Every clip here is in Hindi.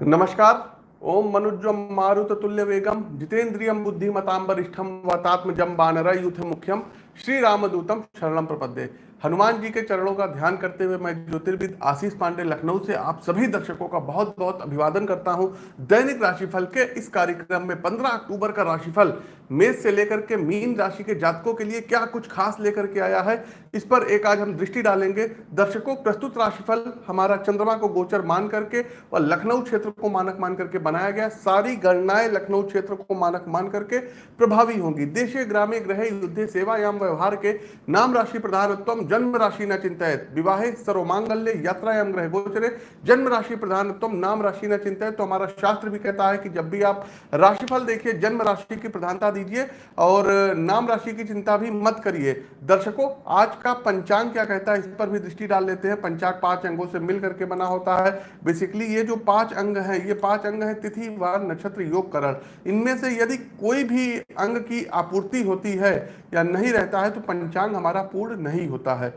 नमस्कार। ओम मनुज्वम मारुत तुल्य वेगम जितेन्द्रियम बुद्धिमताम वरिष्ठम वतात्मजम युथ मुख्यम श्री रामदूतम शरणम प्रपद्ये। हनुमान जी के चरणों का ध्यान करते हुए मैं ज्योतिर्विद आशीष पांडे लखनऊ से आप सभी दर्शकों का बहुत बहुत अभिवादन करता हूँ। दैनिक राशिफल के इस कार्यक्रम में 15 अक्टूबर का राशिफल, मेष से लेकर के मीन राशि के जातकों के लिए क्या कुछ खास लेकर के आया है, इस पर एक आज हम दृष्टि डालेंगे। दर्शकों, प्रस्तुत राशिफल हमारा चंद्रमा को गोचर मान करके और लखनऊ क्षेत्र को मानक मान करके बनाया गया। सारी गणनाएँ लखनऊ क्षेत्र को मानक मान करके प्रभावी होंगी। देशे, ग्रामे ग्रह युद्ध, सेवायाम व्यवहार के नाम राशि प्रधानत्व जन्म राशि न चिंतित विवाहे सर्वमांगल्य यात्रायाम ग्रह गोचरे जन्म राशि प्रधानत्व नाम राशि न चिंतित तो हमारा शास्त्र भी कहता है कि जब भी आप राशिफल देखिए, जन्म राशि की प्रधानता दीजिए और नाम राशि की चिंता भी मत करिए। दर्शकों, आज का पंचांग क्या कहता है, इस पर भी दृष्टि डाल लेते हैं। पंचांग पाँच अंगों से मिल करके बना होता है। बेसिकली ये जो पाँच अंग हैं, ये पाँच अंग हैं तिथि, वार, नक्षत्र, योग, करण। इनमें से यदि कोई भी अंग की आपूर्ति होती है या नहीं रहता है तो पंचांग हमारा पूर्ण नहीं होता है।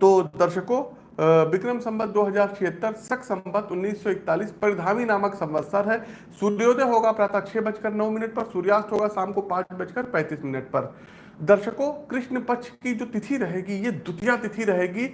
तो दर्शकों विक्रम संबत दो हज़ार छिहत्तर, सख संबत 1941 परिधामी नामक संवत्सर है। सूर्योदय होगा प्रातः छह बजकर नौ मिनट पर, सूर्यास्त होगा शाम को पाँच बजकर पैंतीस मिनट पर। दर्शकों, कृष्ण पक्ष की जो तिथि रहेगी, ये द्वितीय तिथि रहेगी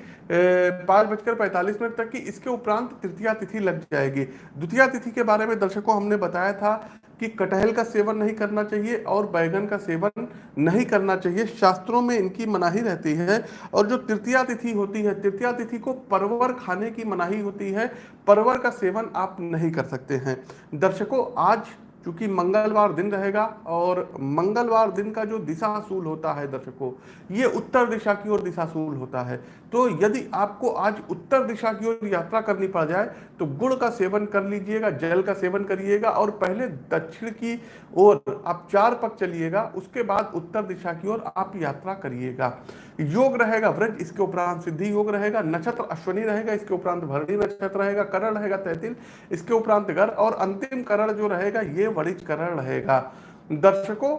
पाँच बजकर पैंतालीस मिनट तक की, इसके उपरांत तृतीया तिथि लग जाएगी। द्वितीय तिथि के बारे में दर्शकों, हमने बताया था कि कटहल का सेवन नहीं करना चाहिए और बैगन का सेवन नहीं करना चाहिए। शास्त्रों में इनकी मनाही रहती है और जो तृतीया तिथि होती है, तृतीया तिथि को परवर खाने की मनाही होती है। परवर का सेवन आप नहीं कर सकते हैं। दर्शकों, आज क्योंकि मंगलवार दिन रहेगा और मंगलवार दिन का जो दिशाशूल होता है दर्शकों, ये उत्तर दिशा की ओर दिशाशूल होता है। तो यदि आपको आज उत्तर दिशा की ओर यात्रा करनी पड़ जाए तो गुड़ का सेवन कर लीजिएगा, जल का सेवन करिएगा और पहले दक्षिण की ओर आप चार पक चलिएगा, उसके बाद उत्तर दिशा की ओर आप यात्रा करिएगा। योग रहेगा, व्रज इसके उपरांत सिद्धि योग रहेगा, नक्षत्र अश्वनी रहेगा, इसके उपरांत भरणी नक्षत्र रहेगा, करण रहेगा, तैतिल, इसके उपरांत गर और अंतिम करण जो रहेगा, ये वरिज करण रहेगा। दर्शकों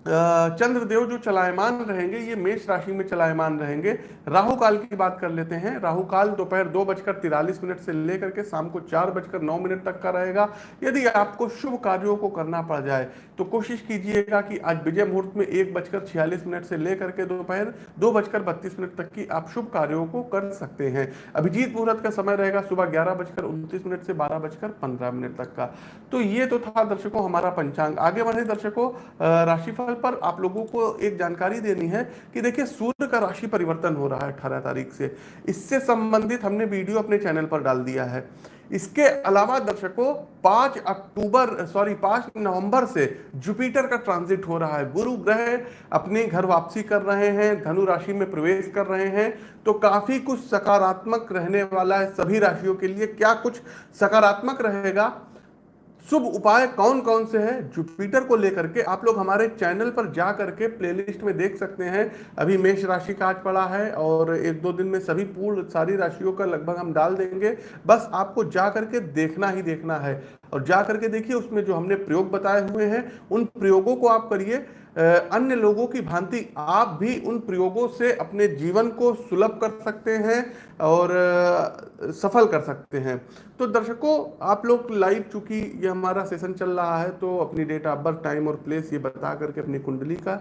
चंद्रदेव जो चलायमान रहेंगे, ये मेष राशि में चलायमान रहेंगे। राहु काल की बात कर लेते हैं। राहु काल दोपहर दो बजकर तिरालीस मिनट से लेकर के शाम को चार बजकर नौ मिनट तक का रहेगा। यदि आपको शुभ कार्यों को करना पड़ जाए तो कोशिश कीजिएगा कि आज विजय मुहूर्त में एक बजकर छियालीस मिनट से लेकर के दोपहर दो बजकर बत्तीस मिनट तक की आप शुभ कार्यों को कर सकते हैं। अभिजीत मुहूर्त का समय रहेगा सुबह ग्यारह बजकर उनतीस मिनट से बारह बजकर पंद्रह मिनट तक का। तो ये तो था दर्शकों हमारा पंचांग। आगे बढ़े दर्शकों राशिफल स्थल पर आप लोगों को एक जानकारी देनी है कि देखिए, सूर्य का राशि परिवर्तन हो रहा है अठारह तारीख से। इससे संबंधित हमने वीडियो अपने चैनल पर डाल दिया है। इसके अलावा दर्शकों, पाँच अक्टूबर, सॉरी, पाँच नवंबर से जुपिटर का ट्रांजिट हो रहा है। गुरु ग्रह अपने घर वापसी कर रहे हैं, धनु राशि में प्रवेश कर रहे हैं तो काफ़ी कुछ सकारात्मक रहने वाला है सभी राशियों के लिए। क्या कुछ सकारात्मक रहेगा? शुभ उपाय कौन कौन से हैं? जुपिटर को लेकर के आप लोग हमारे चैनल पर जा करके प्लेलिस्ट में देख सकते हैं। अभी मेष राशि का आज पड़ा है और एक दो दिन में सभी पूर्ण सारी राशियों का लगभग हम डाल देंगे। बस आपको जा करके देखना ही देखना है। और जा करके देखिए, उसमें जो हमने प्रयोग बताए हुए हैं, उन प्रयोगों को आप करिए। अन्य लोगों की भांति आप भी उन प्रयोगों से अपने जीवन को सुलभ कर सकते हैं और सफल कर सकते हैं। तो दर्शकों, आप लोग लाइव चूँकि ये हमारा सेशन चल रहा है तो अपनी डेट ऑफ़ बर्थ टाइम और प्लेस ये बता करके अपनी कुंडली का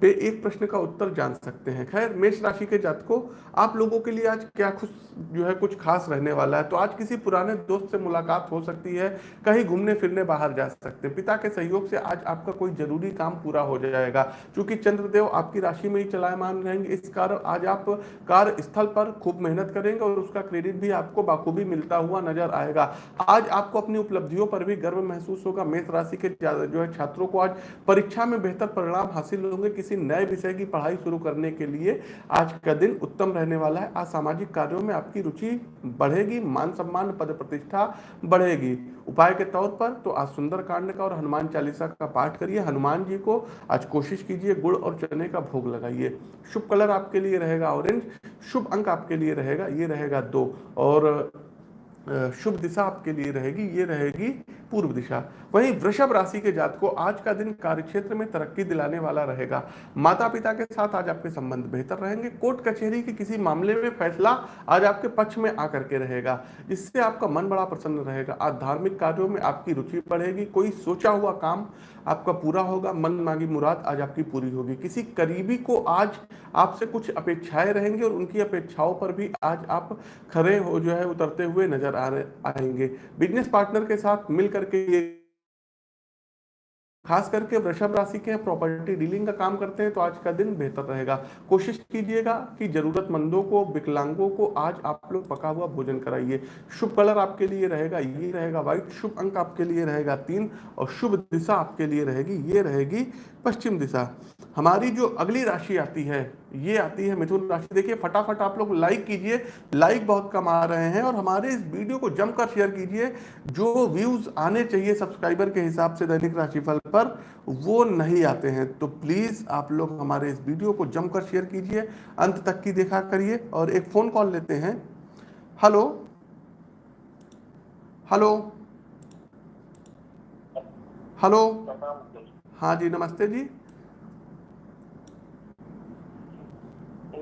पे एक प्रश्न का उत्तर जान सकते हैं। खैर, मेष राशि के जातकों, आप लोगों के लिए आज क्या खुश, जो है कुछ खास रहने वाला है? तो आज किसी पुराने दोस्त से मुलाकात हो सकती है, कहीं घूमने फिरने बाहर जा सकते हैं। पिता के सहयोग से आज आपका कोई ज़रूरी काम पूरा हो जाएगा। क्योंकि चंद्रदेव आपकी राशि में ही चलायमान रहेंगे, इस कारण आज आप कार्य स्थल पर खूब मेहनत करेंगे और उसका क्रेडिट भी आपको बाखूबी मिलता हुआ नज़र आएगा। आज आपको अपनी उपलब्धियों पर भी गर्व महसूस होगा। मेष राशि के जो है छात्रों को आज परीक्षा में बेहतर परिणाम हासिल होंगे किसी नए विषय की पढ़ाई शुरू करने के लिए। आज का दिन उत्तम रहने वाला है। आज सामाजिक कार्यों में आपकी रुचि बढ़ेगी, मान सम्मान, पद प्रतिष्ठा बढ़ेगी। उपाय के तौर पर तो आज सुंदर कांड का और हनुमान चालीसा का पाठ करिए। हनुमान जी को आज कोशिश कीजिए, गुड़ और चने का भोग लगाइए। शुभ कलर आपके लिए रहेगा ऑरेंज, शुभ अंक आपके लिए रहेगा, ये रहेगा दो। और शुभ दिशा आपके लिए रहेगी, ये रहेगी पूर्व दिशा। वहीं वृषभ राशि के जात को आज का दिन कार्यक्षेत्र में तरक्की दिलाने वाला रहेगा। माता पिता के साथ आज आपके संबंध बेहतर रहेंगे। कोर्ट कचहरी के किसी मामले में फैसला आज आपके पक्ष में आकर के रहेगा। जिससे आपका मन बड़ा प्रसन्न रहेगा। आज धार्मिक कार्यों में आपकी रुचि बढ़ेगी। कोई सोचा हुआ काम आपका पूरा होगा। मन मांगी मुराद आज आपकी पूरी होगी। किसी करीबी को आज आपसे कुछ अपेक्षाएँ रहेंगी और उनकी अपेक्षाओं पर भी आज आप खड़े हो जो है उतरते हुए नज़र आ रहे, आएँगे। बिज़नेस पार्टनर के साथ मिल करके ये खास करके वृषभ राशि के प्रॉपर्टी डीलिंग का काम करते हैं तो आज का दिन बेहतर रहेगा। कोशिश कीजिएगा कि जरूरतमंदों को, विकलांगों को आज आप लोग पका हुआ भोजन कराइए। शुभ कलर आपके लिए रहेगा, ये रहेगा व्हाइट शुभ अंक आपके लिए रहेगा तीन, और शुभ दिशा आपके लिए रहेगी, ये रहेगी पश्चिम दिशा। हमारी जो अगली राशि आती है ये आती है मिथुन राशि। देखिए, फटाफट आप लोग लाइक कीजिए लाइक बहुत कम आ रहे हैं और हमारे इस वीडियो को जमकर शेयर कीजिए। जो व्यूज़ आने चाहिए सब्सक्राइबर के हिसाब से दैनिक राशिफल पर, वो नहीं आते हैं। तो प्लीज़ आप लोग हमारे इस वीडियो को जमकर शेयर कीजिए, अंत तक की देखा करिए और एक फ़ोन कॉल लेते हैं। हेलो हेलो हेलो हाँ जी, नमस्ते जी।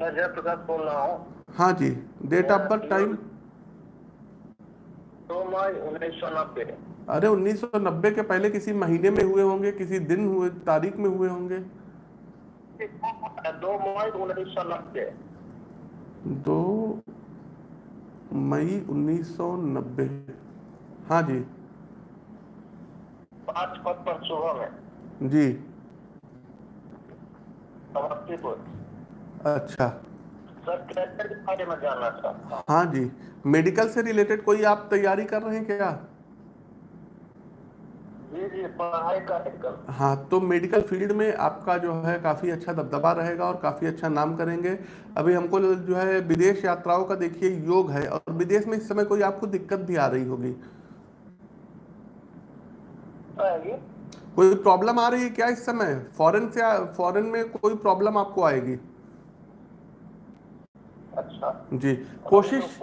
मैं जयप्रकाश बोल रहा हूँ। हाँ जी डेट ऑफ़ बर्थ टाइम दो मई उन्नीस सौ नब्बे। अरे 1990 के पहले किसी महीने में हुए होंगे किसी दिन हुए तारीख में हुए होंगे? दो मई उन्नीस सौ नब्बे। दो मई 1990 हाँ जी। पाँच पद पर सुबह में। जी। समस्तीपुर। अच्छा। सर कैरियर के बारे में जानना चाहता हूँ। हाँ जी। मेडिकल से रिलेटेड कोई आप तैयारी कर रहे हैं क्या? जी जी पढ़ाई का हाँ तो मेडिकल फ़ील्ड में आपका जो है काफ़ी अच्छा दबदबा रहेगा और काफ़ी अच्छा नाम करेंगे। अभी हमको जो है विदेश यात्राओं का देखिए योग है और विदेश में इस समय कोई आपको दिक्कत भी आ रही होगी? कोई प्रॉब्लम आ रही है क्या इस समय? फॉरेन से फॉरेन में कोई प्रॉब्लम आपको आएगी? अच्छा। जी कोशिश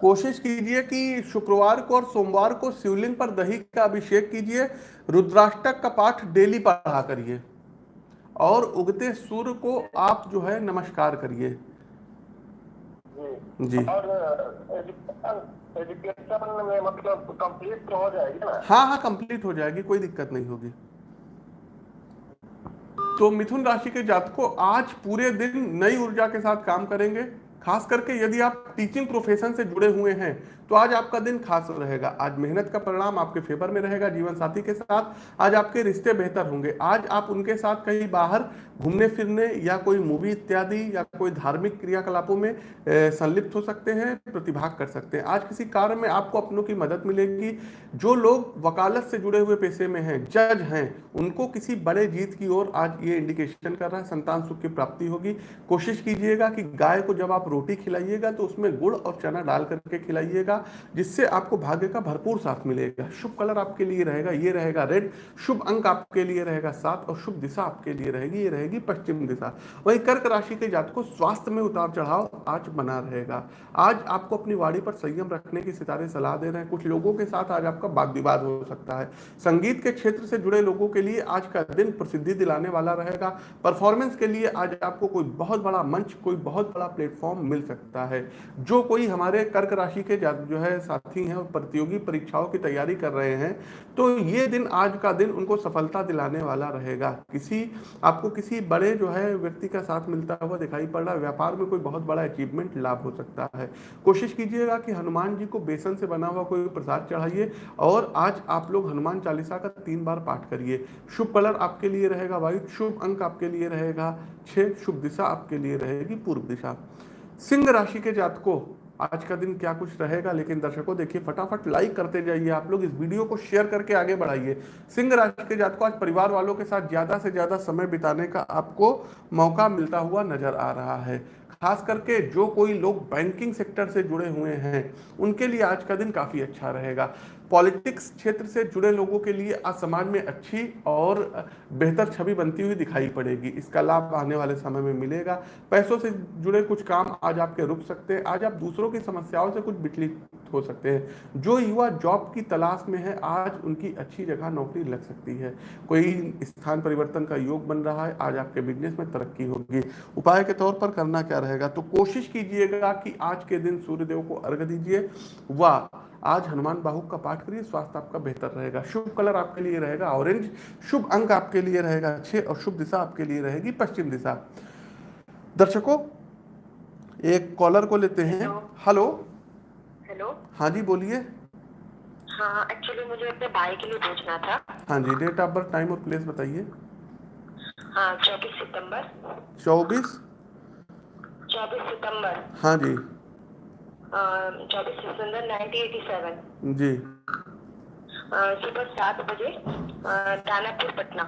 कोशिश कीजिए कि शुक्रवार को और सोमवार को शिवलिंग पर दही का अभिषेक कीजिए रुद्राष्टक का पाठ डेली पढ़ा करिए और उगते सूर्य को आप जो है नमस्कार करिए। जी। जी। और एजुकेशन एजुकेशन में मतलब कंप्लीट तो हो जाएगी ना? हाँ हाँ कंप्लीट हो जाएगी कोई दिक्कत नहीं होगी। तो मिथुन राशि के जातकों आज पूरे दिन नई ऊर्जा के साथ काम करेंगे। खास करके यदि आप टीचिंग प्रोफेशन से जुड़े हुए हैं तो आज आपका दिन खास रहेगा। आज मेहनत का परिणाम आपके फेवर में रहेगा जीवन साथी के साथ। आज आपके रिश्ते बेहतर होंगे। आज आप उनके साथ कहीं बाहर घूमने फिरने या कोई मूवी इत्यादि या कोई धार्मिक क्रियाकलापों में संलिप्त हो सकते हैं, प्रतिभाग कर सकते हैं। आज किसी कार्य में आपको अपनों की मदद मिलेगी। जो लोग वकालत से जुड़े हुए पेशे में हैं, जज हैं, उनको किसी बड़े जीत की ओर आज ये इंडिकेशन कर रहा है। संतान सुख की प्राप्ति होगी। कोशिश कीजिएगा कि गाय को जब आप रोटी खिलाइएगा तो उसमें गुड़ और चना डाल करके खिलाइएगा। जिससे आपको भाग्य का भरपूर साथ मिलेगा। शुभ कलर आपके लिए रहेगा, ये रहेगा रेड। शुभ अंक आपके लिए रहेगा सात और शुभ दिशा आपके लिए रहेगी, ये रहेगी पश्चिम दिशा। वही कर्क राशि के जात को स्वास्थ्य में उतार चढ़ाव आज बना रहेगा। आज आपको अपनी वाणी पर संयम रखने की सितारे सलाह दे रहे हैं। कुछ लोगों के साथ आज आपका वाद विवाद हो सकता है। संगीत के क्षेत्र से जुड़े लोगों के लिए आज का दिन प्रसिद्धि दिलाने वाला रहेगा। परफॉर्मेंस के लिए आज आपको कोई बहुत बड़ा मंच, कोई बहुत बड़ा प्लेटफॉर्म मिल सकता है। जो कोई हमारे कर्क राशि के जा- जो है साथी हैं और प्रतियोगी परीक्षाओं की तैयारी कर रहे हैं तो ये दिन आज का दिन उनको सफलता दिलाने वाला रहेगा। किसी, आपको किसी बड़े जो है व्यक्ति का साथ मिलता हुआ दिखाई पड़ रहा है, व्यापार में कोई बहुत बड़ा अचीवमेंट लाभ हो सकता है। कोशिश कीजिएगा कि हनुमान जी को बेसन से बना हुआ कोई प्रसाद चढ़ाइए और आज आप लोग हनुमान चालीसा का तीन बार पाठ करिए। शुभ कलर आपके लिए रहेगा व्हाइट शुभ अंक आपके लिए रहेगा छह शुभ दिशा आपके लिए रहेगी पूर्व दिशा। सिंह राशि के जातकों आज का दिन क्या कुछ रहेगा? लेकिन दर्शकों, देखिए, फटाफट लाइक करते जाइए आप लोग, इस वीडियो को शेयर करके आगे बढ़ाइए। सिंह राशि के जात को आज परिवार वालों के साथ ज़्यादा से ज़्यादा समय बिताने का आपको मौका मिलता हुआ नज़र आ रहा है। खास करके जो कोई लोग बैंकिंग सेक्टर से जुड़े हुए हैं, उनके लिए आज का दिन काफ़ी अच्छा रहेगा। पॉलिटिक्स क्षेत्र से जुड़े लोगों के लिए आज समाज में अच्छी और बेहतर छवि बनती हुई दिखाई पड़ेगी। इसका लाभ आने वाले समय में मिलेगा। पैसों से जुड़े कुछ काम आज आपके रुक सकते हैं। आज आप दूसरों की समस्याओं से कुछ विचलित हो सकते हैं। जो युवा जॉब की तलाश में है, आज उनकी अच्छी जगह नौकरी लग सकती है। कोई स्थान परिवर्तन का योग बन रहा है, आज आपके बिज़नेस में तरक्की होगी। उपाय के तौर पर करना क्या रहेगा? तो कोशिश कीजिएगा कि आज के दिन सूर्यदेव को अर्घ दीजिए। व आज हनुमान बाहु का पाठ करिए स्वास्थ्य आपका बेहतर रहेगा। शुभ कलर आपके लिए रहेगा ऑरेंज। शुभ अंक आपके लिए रहेगा छह और शुभ दिशा आपके लिए रहेगी पश्चिम दिशा। दर्शकों एक कॉलर को लेते हैं। हेलो। हेलो। हाँ जी बोलिए। हाँ एक्चुअली मुझे अपने भाई के लिए पूछना था। हाँ जी डेट ऑफ़ बर्थ टाइम और प्लेस बताइए। हाँ चौबीस सितंबर। चौबीस? चौबीस सितंबर। हाँ जी। चौबीस सितंबर नाइनटीन एटी सेवन। जी। सुबह सात बजे दानापुर पटना।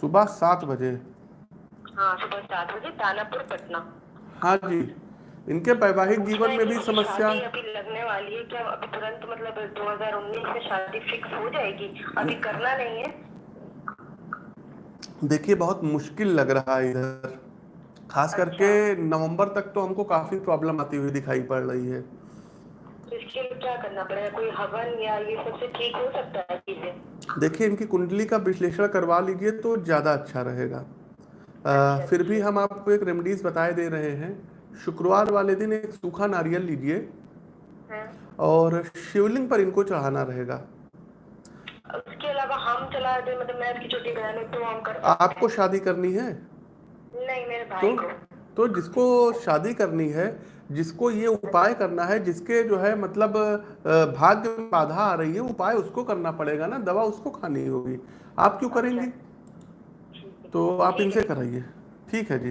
सुबह सात बजे? हाँ सुबह सात बजे दानापुर पटना। हाँ जी। इनके वैवाहिक जीवन में भी समस्या अभी लगने वाली है क्या अभी तुरंत मतलब 2019 में शादी फिक्स हो जाएगी? अभी करना नहीं है। देखिए बहुत मुश्किल लग रहा है इधर। खास अच्छा। करके नवंबर तक तो हमको काफ़ी प्रॉब्लम आती हुई दिखाई पड़ रही है। तो इसके लिए क्या करना पड़ेगा? कोई हवन या ये सबसे ठीक हो सकता है चीज़ें? देखिए इनकी कुंडली का विश्लेषण करवा लीजिए तो ज़्यादा अच्छा रहेगा। आ, फिर भी हम आपको एक रेमडीज बताए दे रहे हैं। शुक्रवार वाले दिन एक सूखा नारियल लीजिए। हाँ। और शिवलिंग पर इनको चढ़ाना रहेगा। उसके अलावा हम चला दे मतलब मैं छोटी बहन तो हम कर आपको शादी करनी हैं। नहीं मेरे तो को। तो जिसको शादी करनी है जिसको ये उपाय करना है जिसके जो है मतलब भाग्य में बाधा आ रही है उपाय उसको करना पड़ेगा ना दवा उसको खानी होगी। आप क्यों करेंगी? ठीक है। तो आप इनसे कराइए। ठीक है जी।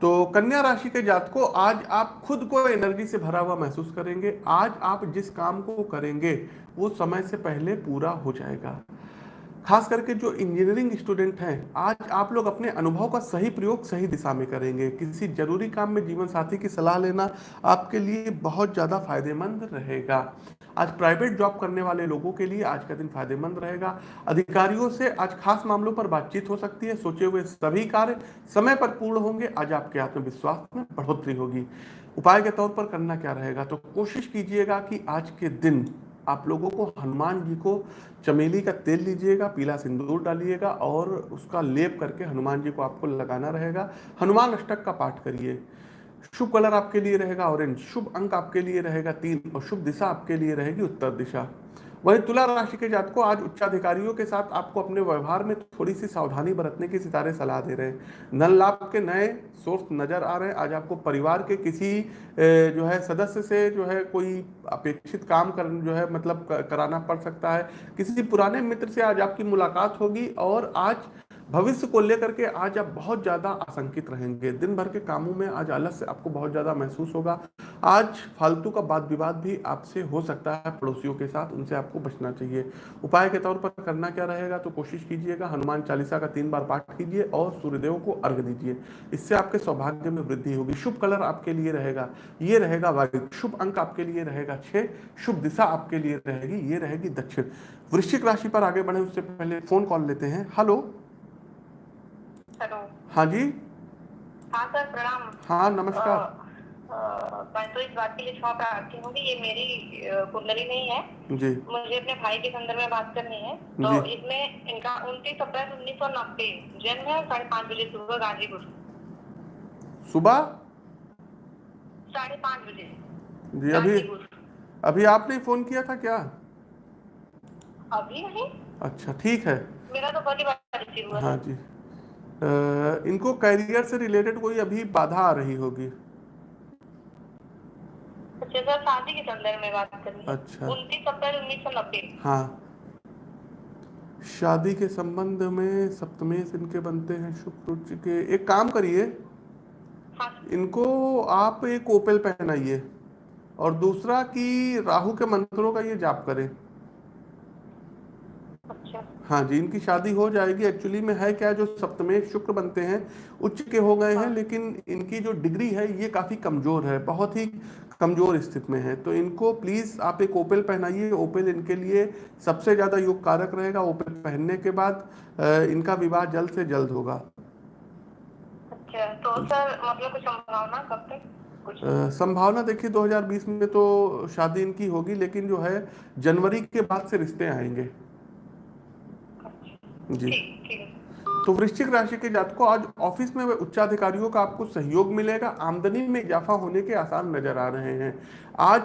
तो कन्या राशि के जात को आज आप खुद को एनर्जी से भरा हुआ महसूस करेंगे। आज आप जिस काम को करेंगे वो समय से पहले पूरा हो जाएगा। खास करके जो इंजीनियरिंग स्टूडेंट हैं, आज आप लोग अपने अनुभव का सही प्रयोग सही दिशा में करेंगे। किसी ज़रूरी काम में जीवन साथी की सलाह लेना आपके लिए बहुत ज़्यादा फ़ायदेमंद रहेगा। आज प्राइवेट जॉब करने वाले लोगों के लिए आज का दिन फ़ायदेमंद रहेगा। अधिकारियों से आज खास मामलों पर बातचीत हो सकती है। सोचे हुए सभी कार्य समय पर पूर्ण होंगे। आज आपके आत्मविश्वास में बढ़ोतरी होगी। उपाय के तौर पर करना क्या रहेगा? तो कोशिश कीजिएगा कि आज के दिन आप लोगों को हनुमान जी को चमेली का तेल लीजिएगा, पीला सिंदूर डालिएगा और उसका लेप करके हनुमान जी को आपको लगाना रहेगा। हनुमान अष्टक का पाठ करिए। शुभ कलर आपके लिए रहेगा, ऑरेंज। शुभ अंक आपके लिए रहेगा, तीन। और शुभ दिशा आपके लिए रहेगी उत्तर दिशा। वही तुला राशि के जात को आज उच्चाधिकारियों के साथ आपको अपने व्यवहार में थोड़ी सी सावधानी बरतने की सितारे सलाह दे रहे हैं। नल लाभ के नए सोर्स नज़र आ रहे हैं। आज आपको परिवार के किसी जो है, सदस्य से जो है कोई अपेक्षित काम कर, जो है मतलब कराना पड़ सकता है। किसी पुराने मित्र से आज आपकी मुलाकात होगी और आज भविष्य को लेकर के आज आप बहुत ज़्यादा आशंकित रहेंगे। दिन भर के कामों में आज आलस आपको बहुत ज़्यादा महसूस होगा। आज फालतू का वाद विवाद भी आपसे हो सकता है पड़ोसियों के साथ, उनसे आपको बचना चाहिए। उपाय के तौर पर करना क्या रहेगा तो कोशिश कीजिएगा, हनुमान चालीसा का तीन बार पाठ कीजिए और सूर्यदेव को अर्घ दीजिए। इससे आपके सौभाग्य में वृद्धि होगी। शुभ कलर आपके लिए रहेगा, ये रहेगा वाइट शुभ अंक आपके लिए रहेगा छः शुभ दिशा आपके लिए रहेगी, ये रहेगी दक्षिण। वृश्चिक राशि पर आगे बढ़े, उससे पहले फ़ोन कॉल लेते हैं। हेलो। हाँ जी? हाँ सर प्रणाम। हाँ नमस्कार। अ, मैं तो इस बात के लिए क्षमा प्रार्थी हूँ कि ये मेरी कुंडली नहीं है। जी। मुझे अपने भाई के संदर्भ में बात करनी है। तो। इसमें इनका उनतीस अप्रैल उन्नीस सौ नब्बे जन्म है साढ़े पाँच बजे सुबह गाजीपुर। सुबह? साढ़े पाँच बजे। जी अभी अभी आपने फ़ोन किया था क्या? अभी नहीं। अच्छा ठीक है। मेरा तो पहली बार रिसीव हुआ हाँ जी। इनको करियर से रिलेटेड कोई अभी बाधा आ रही होगी? अच्छा शादी के संदर्भ में बात करनी अच्छा। उनतीस अप्रैल उन्नीस सौ नब्बे। हाँ। शादी के संबंध में सप्तमेश इनके बनते हैं शुक्र के। एक काम करिए हाँ। इनको आप एक ओपेल पहनाइए और दूसरा कि राहु के मंत्रों का ये जाप करें। हाँ जी इनकी शादी हो जाएगी। एक्चुअली में है क्या जो सप्तमेश शुक्र बनते हैं उच्च के हो गए हैं लेकिन इनकी जो डिग्री है ये काफ़ी कमज़ोर है बहुत ही कमज़ोर स्थिति में है। तो इनको प्लीज़ आप एक ओपेल पहनाइए। ओपेल इनके लिए सबसे ज़्यादा योग कारक रहेगा। ओपेल पहनने के बाद इनका विवाह जल्द से जल्द होगा। अच्छा तो सर मतलब कुछ संभावना कब तक? संभावना देखिए 2020 में तो शादी इनकी होगी लेकिन जो है जनवरी के बाद से रिश्ते आएँगे। जी। तो वृश्चिक राशि के जातकों आज ऑफ़िस में उच्चाधिकारियों का आपको सहयोग मिलेगा आमदनी में इजाफा होने के आसार नज़र आ रहे हैं। आज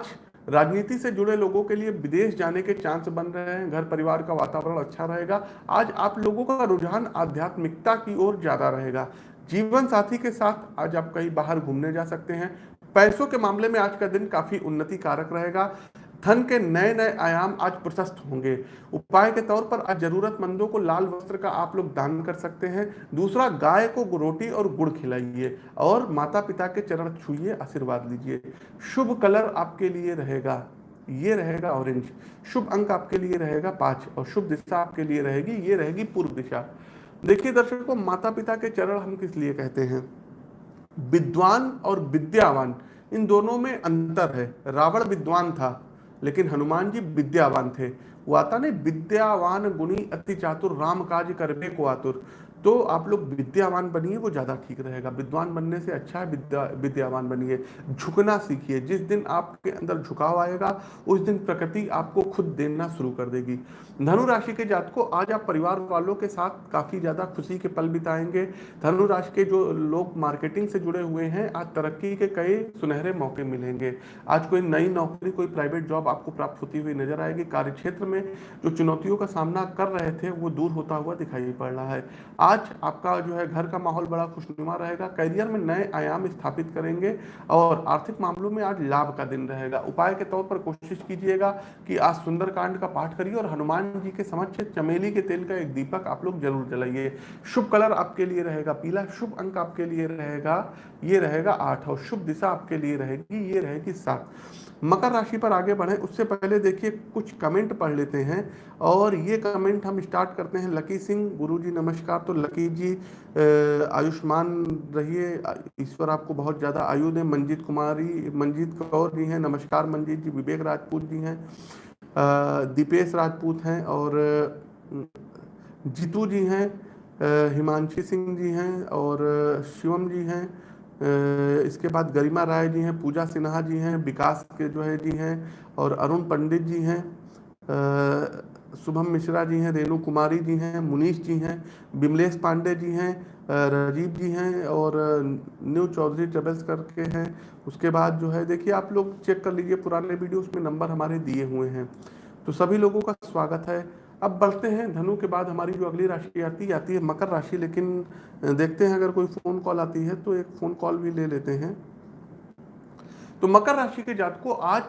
राजनीति से जुड़े लोगों के लिए विदेश जाने के चांस बन रहे हैं घर परिवार का वातावरण अच्छा रहेगा आज आप लोगों का रुझान आध्यात्मिकता की ओर ज़्यादा रहेगा। जीवन साथी के साथ आज आप कहीं बाहर घूमने जा सकते हैं पैसों के मामले में आज का दिन काफ़ी उन्नति कारक रहेगा धन के नए नए आयाम आज प्रशस्त होंगे। उपाय के तौर पर आज जरूरतमंदों को लाल वस्त्र का आप लोग दान कर सकते हैं। दूसरा, गाय को रोटी और गुड़ खिलाइए और माता पिता के चरण छुइए, आशीर्वाद लीजिए। शुभ कलर आपके लिए रहेगा, ये रहेगा ऑरेंज शुभ अंक आपके लिए रहेगा पाँच और शुभ दिशा आपके लिए रहेगी, ये रहेगी पूर्व दिशा। देखिए दर्शकों माता पिता के चरण हम किस लिए कहते हैं? विद्वान और विद्यावान, इन दोनों में अंतर है। रावण विद्वान था लेकिन हनुमान जी विद्यावान थे। वो आता नहीं, विद्यावान गुणी अति चातुर राम काज करबे को आतुर तो आप लोग विद्यावान बनिए, वो ज़्यादा ठीक रहेगा। विद्वान बनने से अच्छा है, विद्या, विद्यावान बनिए। झुकना सीखिए। जिस दिन आपके अंदर झुकाव आएगा, उस दिन प्रकृति आपको खुद देना शुरू कर देगी। धनु राशि के जात को आज आप परिवार वालों के साथ काफ़ी ज़्यादा खुशी के पल बिताएँगे। धनु राशि के जो लोग मार्केटिंग से जुड़े हुए हैं, आज तरक्की के कई सुनहरे मौके मिलेंगे। आज कोई नई नौकरी, कोई प्राइवेट जॉब आपको प्राप्त होती हुई नज़र आएगी। कार्य क्षेत्र में जो चुनौतियों का सामना कर रहे थे, वो दूर होता हुआ दिखाई पड़ रहा है। आज आपका जो है घर का माहौल बड़ा खुशनुमा रहेगा, करियर में नए आयाम स्थापित करेंगे और आर्थिक मामलों में आज लाभ का दिन रहेगा। उपाय के तौर पर कोशिश कीजिएगा कि आज सुंदरकांड का पाठ करिए और हनुमान जी के समक्ष चमेली के तेल का एक दीपक आप लोग ज़रूर जलाइए। शुभ कलर आपके लिए रहेगा, पीला शुभ अंक आपके लिए रहेगा, ये रहेगा आठ और शुभ दिशा आपके लिए रहेगी, ये रहेगी सात। मकर राशि पर आगे बढ़े, उससे पहले देखिए कुछ कमेंट पढ़ लेते हैं और ये कमेंट हम स्टार्ट करते हैं। लकी सिंह गुरु जी नमस्कार तो लकी जी आयुष्मान रहिए। ईश्वर आपको बहुत ज़्यादा आयु दें। मंजीत कुमारी, मंजीत कौर जी हैं। नमस्कार, मंजीत जी। विवेक राजपूत जी हैं। दीपेश राजपूत हैं और जीतू जी हैं हिमांशी सिंह जी हैं और शिवम जी हैं। इसके बाद गरिमा राय जी हैं, पूजा सिन्हा जी हैं, विकास के जो है जी हैं और अरुण पंडित जी हैं। शुभम मिश्रा जी हैं, रेणु कुमारी जी हैं, मुनीश जी हैं, बिमलेश पांडे जी हैं राजीव जी हैं और न्यू चौधरी ट्रेवल्स करके हैं। उसके बाद जो है, देखिए आप लोग चेक कर लीजिए, पुराने वीडियो उसमें नंबर हमारे दिए हुए हैं। तो सभी लोगों का स्वागत है। अब बढ़ते हैं, धनु के बाद हमारी जो अगली राशि आती आती है मकर राशि, लेकिन देखते हैं अगर कोई फ़ोन कॉल आती है तो एक फ़ोन कॉल भी ले लेते हैं। तो मकर राशि के जात को आज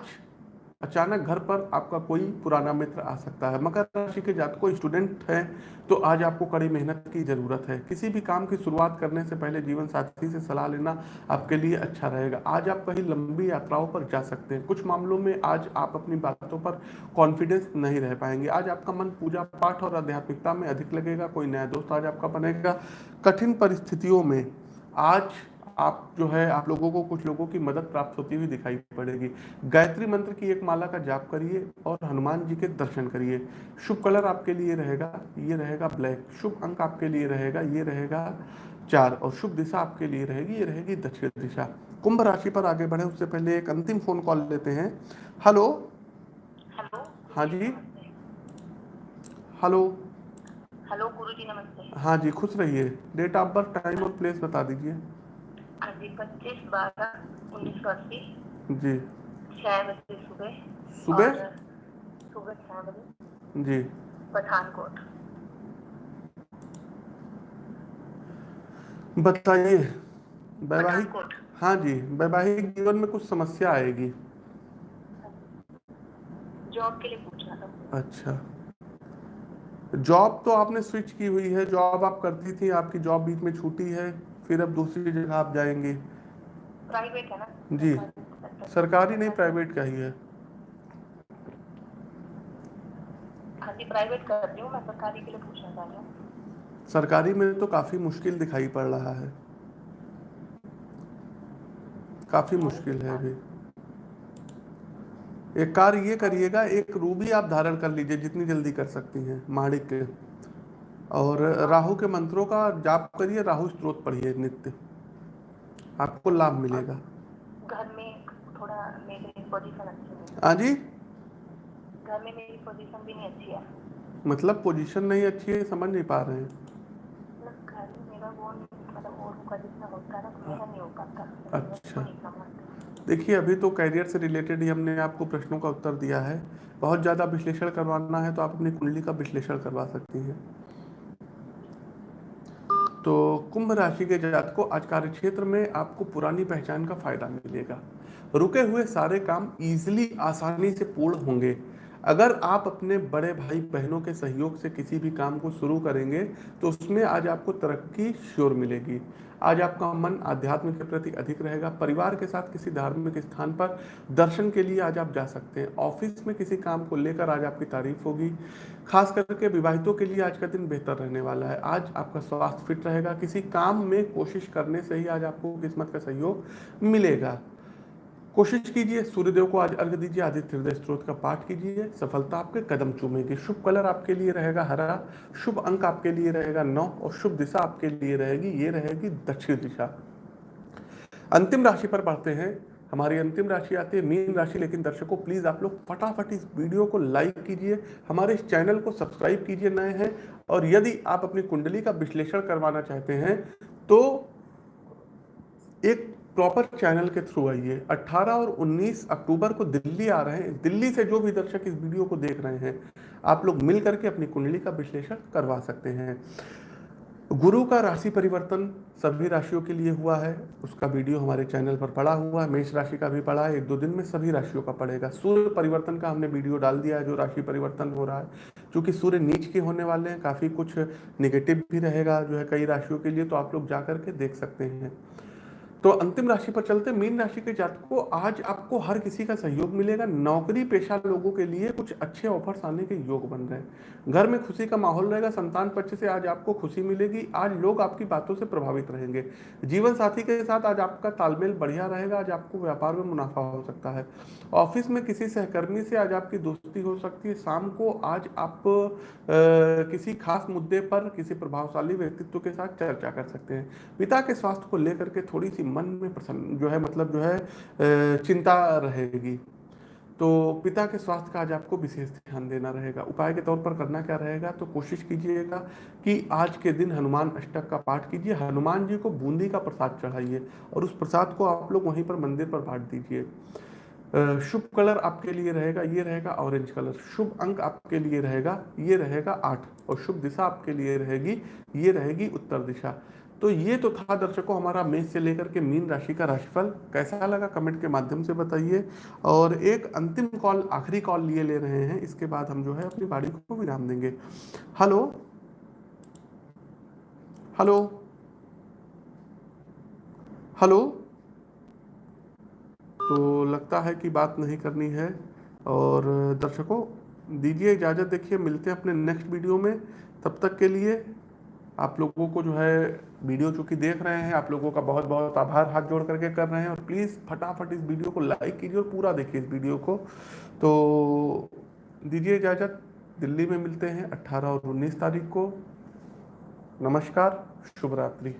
अचानक घर पर आपका कोई पुराना मित्र आ सकता है। मकर राशि के जात को स्टूडेंट है तो आज आपको कड़ी मेहनत की ज़रूरत है। किसी भी काम की शुरुआत करने से पहले जीवन साथी से सलाह लेना आपके लिए अच्छा रहेगा। आज आप कहीं लंबी यात्राओं पर जा सकते हैं। कुछ मामलों में आज आप अपनी बातों पर कॉन्फिडेंस नहीं रह पाएँगे। आज आपका मन पूजा पाठ और आध्यात्मिकता में अधिक लगेगा, कोई नया दोस्त आज आपका बनेगा। कठिन परिस्थितियों में आज आप जो है आप लोगों को कुछ लोगों की मदद प्राप्त होती हुई दिखाई पड़ेगी। गायत्री मंत्र की एक माला का जाप करिए और हनुमान जी के दर्शन करिए। शुभ कलर आपके लिए रहेगा ये रहेगा ब्लैक। शुभ अंक आपके लिए रहेगा ये रहेगा चार। और शुभ दिशा आपके लिए रहेगी ये रहेगी दक्षिण दिशा। कुंभ राशि पर आगे बढ़े उससे पहले एक अंतिम फ़ोन कॉल लेते हैं। हेलो हेलो हाँ जी। हेलो हेलो गुरु जी नमस्ते। हाँ जी खुश रहिए। डेट ऑफ़ बर्थ टाइम और प्लेस बता दीजिए। पच्चीस बारह उन्नीस सौ अस्सी। जी। छः बजे सुबह। सुबह? सुबह छः बजे। जी। पठानकोट। बताइए वैवाहिक हाँ जी वैवाहिक जीवन में कुछ समस्या आएगी? जॉब के लिए पूछना था। अच्छा। जॉब तो आपने स्विच की हुई है जॉब आप करती थी आपकी जॉब बीच में छूटी है। फिर अब दूसरी जगह आप जाएँगे। प्राइवेट है ना? जी। सरकारी- सरकारी नहीं प्राइवेट का ही है। हाँ प्राइवेट कर रही हूँ मैं सरकारी के लिए पूछना चाह रही हूँ। सरकारी में तो काफ़ी मुश्किल दिखाई पड़ रहा है। काफ़ी मुश्किल है अभी। एक कार्य ये करिएगा एक रूबी आप धारण कर लीजिए जितनी जल्दी कर सकती हैं माणिक के और राहु के मंत्रों का जाप करिए राहु स्त्रोत पढ़िए नित्य। आपको लाभ मिलेगा। घर में थोड़ा मेरी पोजीशन अच्छी हाँ। जी? घर में मेरी पोजीशन भी नहीं अच्छी है। मतलब पोजीशन नहीं अच्छी है समझ नहीं पा रहे हैं। मतलब मतलब अच्छा। देखिए अभी तो कैरियर से रिलेटेड ही हमने आपको प्रश्नों का उत्तर दिया है। बहुत ज़्यादा विश्लेषण करवाना है तो आप अपनी कुंडली का विश्लेषण करवा सकती हैं। तो कुंभ राशि के जात को आज कार्य क्षेत्र में आपको पुरानी पहचान का फ़ायदा मिलेगा। रुके हुए सारे काम इजिली आसानी से पूर्ण होंगे। अगर आप अपने बड़े भाई बहनों के सहयोग से किसी भी काम को शुरू करेंगे तो उसमें आज आपको तरक्की श्योर मिलेगी। आज आपका मन आध्यात्म के प्रति अधिक रहेगा। परिवार के साथ किसी धार्मिक स्थान पर दर्शन के लिए आज आप जा सकते हैं। ऑफ़िस में किसी काम को लेकर आज आपकी तारीफ़ होगी। खास करके विवाहितों के लिए आज का दिन बेहतर रहने वाला है। आज आपका स्वास्थ्य फिट रहेगा। किसी काम में कोशिश करने से ही आज आपको किस्मत का सहयोग मिलेगा। कोशिश कीजिए, सूर्यदेव को आज अर्घ दीजिए, आदित्य हृदय स्त्रोत का पाठ कीजिए। सफलता आपके, कदम चूमेगी। शुभ कलर आपके लिए रहेगा हरा, शुभ अंक आपके लिए रहेगा नौ और शुभ दिशा आपके लिए रहेगी, ये रहेगी दक्षिण दिशा। अंतिम राशि पर बढ़ते हैं। हमारी अंतिम राशि आती है, मीन राशि, लेकिन दर्शकों प्लीज़ आप लोग फटाफट इस वीडियो को लाइक कीजिए। हमारे इस चैनल को सब्सक्राइब कीजिए नए हैं, और यदि आप अपनी कुंडली का विश्लेषण करवाना चाहते हैं तो एक प्रॉपर चैनल के थ्रू आइए। 18 और 19 अक्टूबर को दिल्ली आ रहे हैं। दिल्ली से जो भी दर्शक इस वीडियो को देख रहे हैं, आप लोग मिल करके अपनी कुंडली का विश्लेषण करवा सकते हैं। गुरु का राशि परिवर्तन सभी राशियों के लिए हुआ है। उसका वीडियो हमारे चैनल पर पड़ा हुआ है। मेष राशि का भी पड़ा है। एक दो दिन में सभी राशियों का पड़ेगा। सूर्य परिवर्तन का हमने वीडियो डाल दिया है, जो राशि परिवर्तन हो रहा है। क्योंकि सूर्य नीच के होने वाले हैं, काफ़ी कुछ निगेटिव भी रहेगा जो है कई राशियों के लिए तो आप लोग जा करके देख सकते हैं। तो अंतिम राशि पर चलते मीन राशि के जातक आज आपको हर किसी का सहयोग मिलेगा। नौकरी पेशा लोगों के लिए कुछ अच्छे ऑफर्स आने के योग बन रहे हैं। घर में खुशी का माहौल रहेगा। संतान पक्ष से आज आपको खुशी मिलेगी। आज लोग आपकी बातों से प्रभावित रहेंगे। जीवन साथी के साथ आज आपका तालमेल बढ़िया रहेगा। आज आपको व्यापार में मुनाफा हो सकता है। ऑफ़िस में किसी सहकर्मी से आज आपकी दोस्ती हो सकती है। शाम को आज आप किसी खास मुद्दे पर किसी प्रभावशाली व्यक्तित्व के साथ चर्चा कर सकते हैं। पिता के स्वास्थ्य को लेकर के थोड़ी सी मन में प्रसन्न, जो है मतलब जो है चिंता रहेगी। तो पिता के स्वास्थ्य का आज आपको विशेष ध्यान देना रहेगा। उपाय के तौर पर करना क्या रहेगा तो कोशिश कीजिएगा कि आज के दिन हनुमान अष्टक का पाठ कीजिए, हनुमान जी को बूंदी का प्रसाद चढ़ाइए और उस प्रसाद को आप लोग वहीं पर मंदिर पर बांट दीजिए। शुभ कलर आपके लिए रहेगा, ये रहेगा ऑरेंज कलर। शुभ अंक आपके लिए रहेगा, ये रहेगा आठ और शुभ दिशा आपके लिए रहेगी, ये रहेगी उत्तर दिशा। तो ये तो था दर्शकों, हमारा मेष से लेकर के मीन राशि का राशिफल। कैसा लगा? कमेंट के माध्यम से बताइए। और एक अंतिम कॉल, आखिरी कॉल लिए ले रहे हैं। इसके बाद हम जो है अपनी बाड़ी को विराम देंगे। हेलो? हेलो? हेलो? तो लगता है कि बात नहीं करनी है। और दर्शकों, दीजिए इजाज़त। देखिए, मिलते हैं अपने नेक्स्ट वीडियो में। तब तक के लिए आप लोगों को जो है वीडियो चूँकि देख रहे हैं, आप लोगों का बहुत बहुत आभार हाथ जोड़ करके कर रहे हैं और प्लीज़ फटाफट इस वीडियो को लाइक कीजिए और पूरा देखिए इस वीडियो को। तो दीजिए इजाज़त, दिल्ली में मिलते हैं 18 और 19 तारीख को। नमस्कार शुभ रात्रि